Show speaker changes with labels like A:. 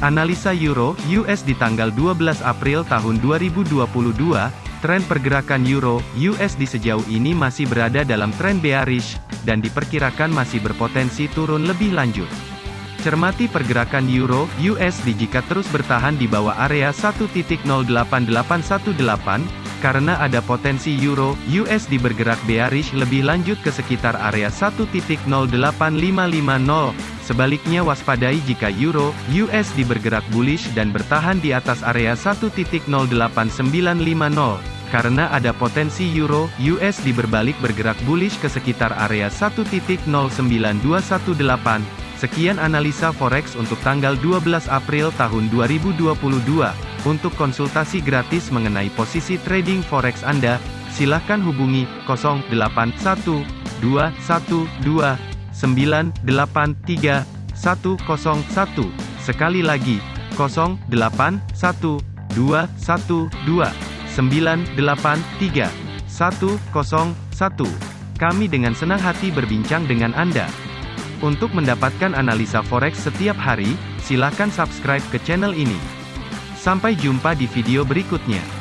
A: Analisa Euro US di tanggal 12 April tahun 2022, tren pergerakan Euro USD sejauh ini masih berada dalam tren bearish dan diperkirakan masih berpotensi turun lebih lanjut. Cermati pergerakan Euro USD jika terus bertahan di bawah area 1.08818 karena ada potensi euro USD bergerak bearish lebih lanjut ke sekitar area 1.08550. Sebaliknya waspadai jika euro USD bergerak bullish dan bertahan di atas area 1.08950 karena ada potensi euro USD berbalik bergerak bullish ke sekitar area 1.09218. Sekian analisa forex untuk tanggal 12 April tahun 2022. Untuk konsultasi gratis mengenai posisi trading forex Anda, silakan hubungi 081212983101. Sekali lagi, 081212983101. Kami dengan senang hati berbincang dengan Anda. Untuk mendapatkan analisa forex setiap hari, silakan subscribe ke channel ini. Sampai jumpa di video berikutnya.